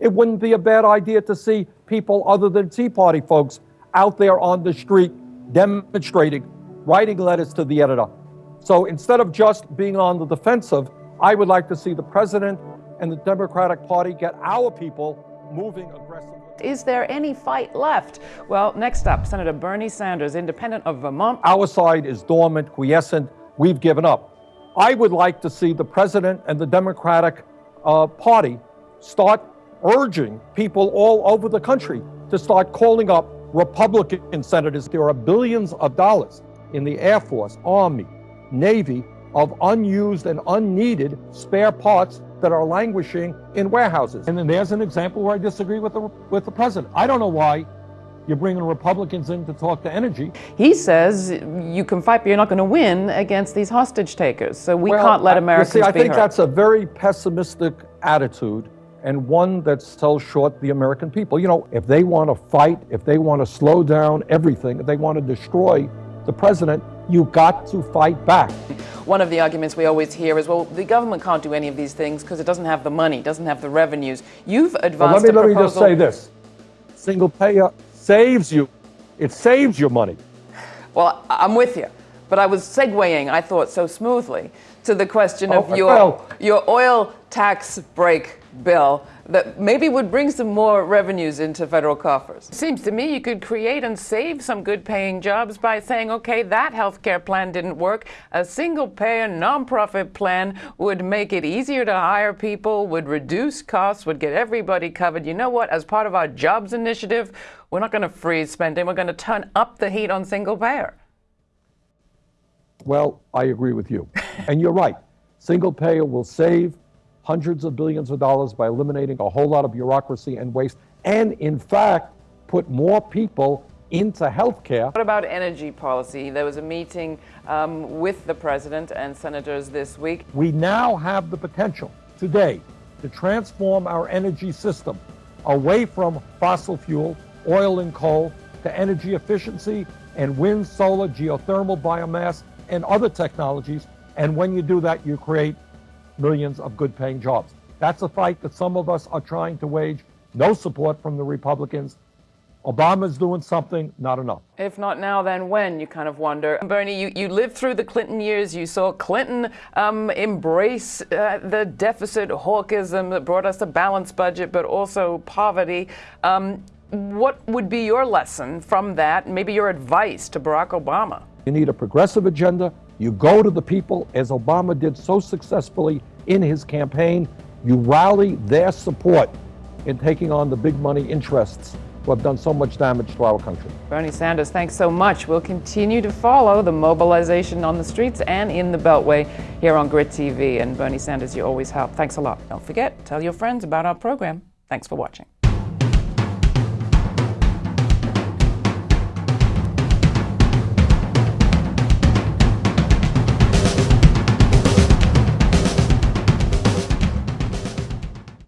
It wouldn't be a bad idea to see people other than Tea Party folks out there on the street demonstrating, writing letters to the editor. So instead of just being on the defensive, I would like to see the president and the Democratic Party get our people moving aggressively. Is there any fight left? Well, next up, Senator Bernie Sanders, independent of Vermont. Our side is dormant, quiescent. We've given up. I would like to see the president and the Democratic uh, Party start urging people all over the country to start calling up Republican senators. There are billions of dollars in the Air Force, Army, Navy of unused and unneeded spare parts that are languishing in warehouses. And then there's an example where I disagree with the, with the president. I don't know why you're bringing Republicans in to talk to energy. He says you can fight, but you're not going to win against these hostage takers. So we well, can't let Americans I, see, I think hurt. that's a very pessimistic attitude and one that sells short the American people. You know, if they want to fight, if they want to slow down everything, if they want to destroy the president, you got to fight back. One of the arguments we always hear is, well, the government can't do any of these things because it doesn't have the money, doesn't have the revenues. You've advanced well, let me, let me just say this. Single payer saves you. It saves your money. Well, I'm with you. But I was segueing, I thought, so smoothly to the question of oh, your, well, your oil tax break bill that maybe would bring some more revenues into federal coffers. Seems to me you could create and save some good paying jobs by saying, okay, that health care plan didn't work. A single payer nonprofit plan would make it easier to hire people, would reduce costs, would get everybody covered. You know what? As part of our jobs initiative, we're not going to freeze spending. We're going to turn up the heat on single payer. Well, I agree with you. and you're right. Single payer will save hundreds of billions of dollars by eliminating a whole lot of bureaucracy and waste, and in fact, put more people into health care. What about energy policy? There was a meeting um, with the president and senators this week. We now have the potential today to transform our energy system away from fossil fuel, oil and coal, to energy efficiency and wind, solar, geothermal, biomass, and other technologies. And when you do that, you create millions of good paying jobs. That's a fight that some of us are trying to wage. No support from the Republicans. Obama's doing something, not enough. If not now, then when, you kind of wonder. Bernie, you, you lived through the Clinton years. You saw Clinton um, embrace uh, the deficit hawkism that brought us a balanced budget, but also poverty. Um, what would be your lesson from that, maybe your advice to Barack Obama? You need a progressive agenda. You go to the people, as Obama did so successfully in his campaign. You rally their support in taking on the big money interests who have done so much damage to our country. Bernie Sanders, thanks so much. We'll continue to follow the mobilization on the streets and in the Beltway here on Grit TV. And Bernie Sanders, you always help. Thanks a lot. Don't forget, tell your friends about our program. Thanks for watching.